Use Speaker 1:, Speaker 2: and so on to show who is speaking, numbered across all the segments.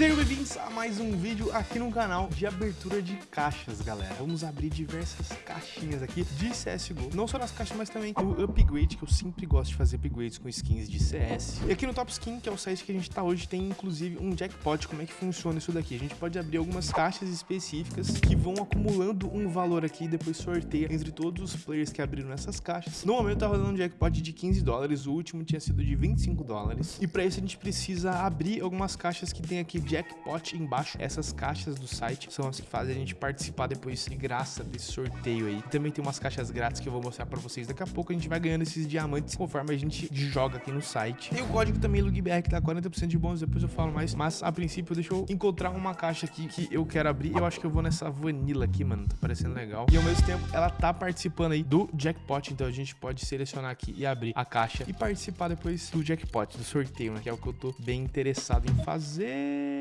Speaker 1: Sejam bem-vindos a mais um vídeo aqui no canal de abertura de caixas, galera. Vamos abrir diversas caixinhas aqui de CSGO. Não só nas caixas, mas também o upgrade, que eu sempre gosto de fazer upgrades com skins de CS. E aqui no Top Skin, que é o site que a gente tá hoje, tem inclusive um jackpot. Como é que funciona isso daqui? A gente pode abrir algumas caixas específicas que vão acumulando um valor aqui e depois sorteia entre todos os players que abriram essas caixas. No momento tá rolando um jackpot de 15 dólares, o último tinha sido de 25 dólares. E para isso a gente precisa abrir algumas caixas que tem aqui jackpot embaixo. Essas caixas do site são as que fazem a gente participar depois de graça desse sorteio aí. Também tem umas caixas grátis que eu vou mostrar pra vocês daqui a pouco. A gente vai ganhando esses diamantes conforme a gente joga aqui no site. Tem o código também LugBR que dá 40% de bônus, depois eu falo mais. Mas a princípio deixa eu encontrar uma caixa aqui que eu quero abrir. Eu acho que eu vou nessa vanilla aqui, mano. Tá parecendo legal. E ao mesmo tempo ela tá participando aí do jackpot. Então a gente pode selecionar aqui e abrir a caixa e participar depois do jackpot, do sorteio, né? Que é o que eu tô bem interessado em fazer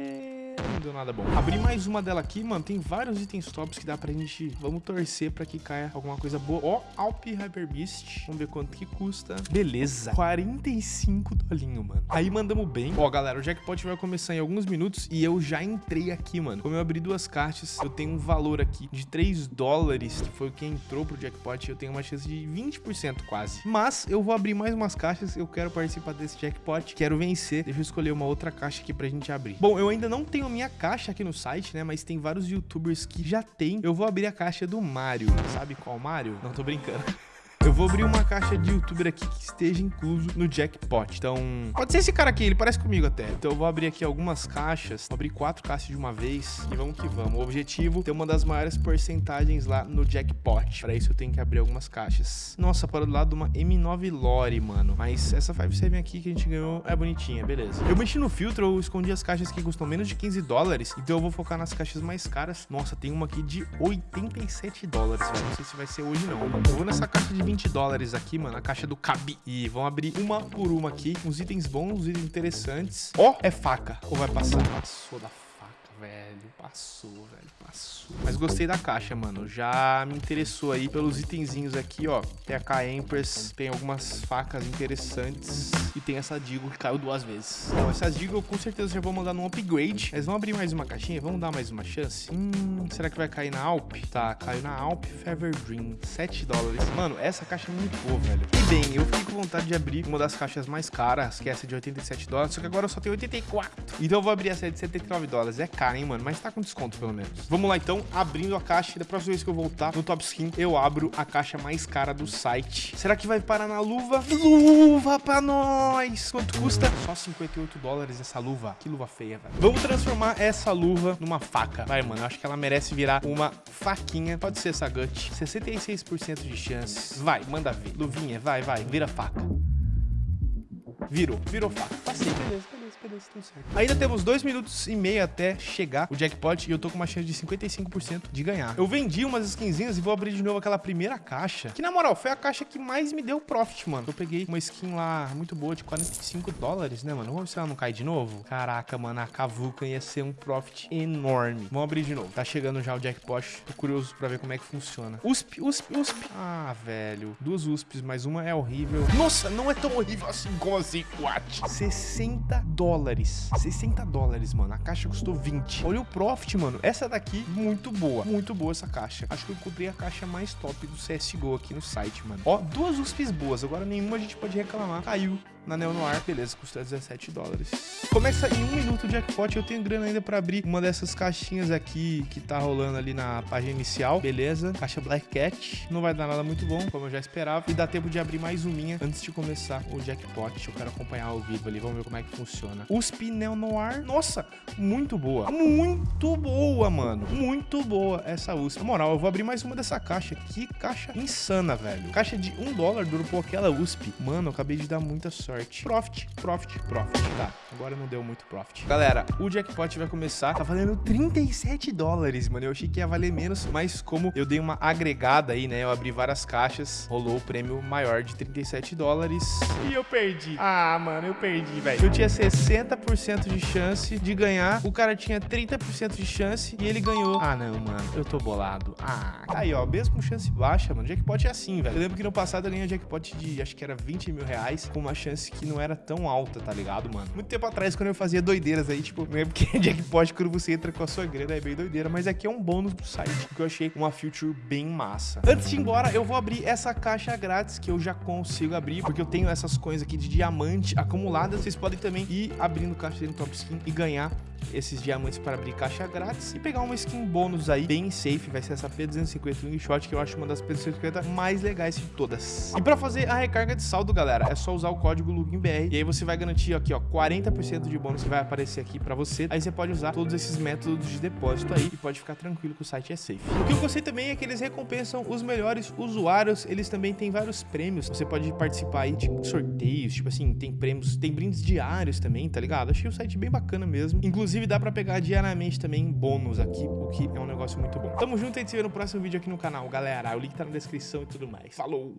Speaker 1: não deu nada bom. Abri mais uma dela aqui, mano. Tem vários itens tops que dá pra gente... Vamos torcer pra que caia alguma coisa boa. Ó, Alp Hyper Beast. Vamos ver quanto que custa. Beleza. 45 dolinho, mano. Aí mandamos bem. Ó, galera, o jackpot vai começar em alguns minutos e eu já entrei aqui, mano. Como eu abri duas caixas, eu tenho um valor aqui de 3 dólares, que foi o que entrou pro jackpot. Eu tenho uma chance de 20% quase. Mas eu vou abrir mais umas caixas. Eu quero participar desse jackpot. Quero vencer. Deixa eu escolher uma outra caixa aqui pra gente abrir. Bom, eu ainda não tenho minha caixa aqui no site, né? Mas tem vários youtubers que já tem. Eu vou abrir a caixa do Mario. Sabe qual Mario? Não tô brincando. Eu vou abrir uma caixa de youtuber aqui que esteja incluso no jackpot. Então, pode ser esse cara aqui, ele parece comigo até. Então eu vou abrir aqui algumas caixas. Vou abrir quatro caixas de uma vez e vamos que vamos. O objetivo é ter uma das maiores porcentagens lá no jackpot. Para isso eu tenho que abrir algumas caixas. Nossa, para do lado uma M9 Lore, mano. Mas essa 5-7 aqui que a gente ganhou é bonitinha, beleza. Eu mexi no filtro, eu escondi as caixas que custam menos de 15 dólares. Então eu vou focar nas caixas mais caras. Nossa, tem uma aqui de 87 dólares. Não sei se vai ser hoje não. Eu vou nessa caixa de 20 dólares aqui, mano, a caixa do Cabi. E vamos abrir uma por uma aqui, uns itens bons, uns itens interessantes. Ó, oh, é faca. Ou vai passar? Passou da faca, velho. Passou, velho, passou. Mas gostei da caixa, mano. Já me interessou aí pelos itenzinhos aqui, ó. Tem a K-Empress, tem algumas facas interessantes. E tem essa Digo que caiu duas vezes. Então, essas Digo eu com certeza já vou mandar num upgrade. Mas vamos abrir mais uma caixinha? Vamos dar mais uma chance? Hum, será que vai cair na Alp? Tá, caiu na Alp Fever Dream. 7 dólares. Mano, essa caixa é muito boa, velho. E bem, eu fiquei com vontade de abrir uma das caixas mais caras, que é essa de 87 dólares. Só que agora eu só tenho 84. Então eu vou abrir essa de 79 dólares. É cara, hein, mano? Mas tá com desconto, pelo menos. Vamos lá, então, abrindo a caixa. Da próxima vez que eu voltar no Top Skin, eu abro a caixa mais cara do site. Será que vai parar na luva? Luva pra nós! Quanto custa? Só 58 dólares essa luva. Que luva feia, velho. Vamos transformar essa luva numa faca. Vai, mano. Eu acho que ela merece virar uma faquinha. Pode ser essa gut. 66% de chances. Vai, manda ver. Luvinha, vai, vai. Vira faca. Virou. Virou faca. Passei, beleza, Ainda temos dois minutos e meio até chegar o jackpot e eu tô com uma chance de 55% de ganhar. Eu vendi umas skinzinhas e vou abrir de novo aquela primeira caixa, que na moral foi a caixa que mais me deu profit, mano. Eu peguei uma skin lá muito boa de 45 dólares, né, mano? Vamos ver se ela não cai de novo. Caraca, mano, a Kavuka ia ser um profit enorme. Vamos abrir de novo. Tá chegando já o jackpot. Tô curioso pra ver como é que funciona. USP, USP, USP. Ah, velho. Duas USPs, mas uma é horrível. Nossa, não é tão horrível assim como assim, what? 60 dólares. 60 dólares, mano. A caixa custou 20. Olha o profit, mano. Essa daqui, muito boa. Muito boa essa caixa. Acho que eu encontrei a caixa mais top do CSGO aqui no site, mano. Ó, duas USPs boas. Agora nenhuma a gente pode reclamar. Caiu na Neo Noir. Beleza, custa 17 dólares. Começa em um minuto o jackpot. Eu tenho grana ainda pra abrir uma dessas caixinhas aqui que tá rolando ali na página inicial. Beleza. Caixa Black Cat. Não vai dar nada muito bom, como eu já esperava. E dá tempo de abrir mais uminha antes de começar o jackpot. Eu quero acompanhar ao vivo ali. Vamos ver como é que funciona. USP Neo Noir. Nossa, muito boa. Muito boa, mano. Muito boa essa USP. Na moral, eu vou abrir mais uma dessa caixa. Que caixa insana, velho. Caixa de um dólar dropou aquela USP. Mano, eu acabei de dar muita sorte. Profit, profit, profit. Tá, agora não deu muito profit. Galera, o jackpot vai começar. Tá valendo 37 dólares, mano. Eu achei que ia valer menos, mas como eu dei uma agregada aí, né? Eu abri várias caixas, rolou o prêmio maior de 37 dólares. E eu perdi. Ah, mano, eu perdi, velho. Eu tinha 60% de chance de ganhar. O cara tinha 30% de chance e ele ganhou. Ah, não, mano. Eu tô bolado. Ah, aí, ó. Mesmo com chance baixa, mano. Jackpot é assim, velho. Eu lembro que no passado eu ganhei um jackpot de, acho que era 20 mil reais, com uma chance que não era tão alta, tá ligado, mano? Muito tempo atrás, quando eu fazia doideiras aí, tipo, não é porque é jackpot quando você entra com a sua grana, é bem doideira, mas aqui é um bônus do site, que eu achei uma feature bem massa. Antes de ir embora, eu vou abrir essa caixa grátis que eu já consigo abrir, porque eu tenho essas coisas aqui de diamante acumuladas. Vocês podem também ir abrindo caixa do Top Skin e ganhar esses diamantes para abrir caixa grátis e pegar uma skin bônus aí, bem safe, vai ser essa P250 Wingshot, que eu acho uma das P250 mais legais de todas. E para fazer a recarga de saldo, galera, é só usar o código LUGINBR, e aí você vai garantir aqui, ó, 40% de bônus que vai aparecer aqui para você. Aí você pode usar todos esses métodos de depósito aí e pode ficar tranquilo que o site é safe. O que eu gostei também é que eles recompensam os melhores usuários, eles também têm vários prêmios, você pode participar aí de sorteios, tipo assim, tem prêmios, tem brindes diários também, tá ligado? Achei o site bem bacana mesmo. Inclusive dá pra pegar diariamente também bônus aqui, o que é um negócio muito bom. Tamo junto e a gente se vê no próximo vídeo aqui no canal, galera. O link tá na descrição e tudo mais. Falou!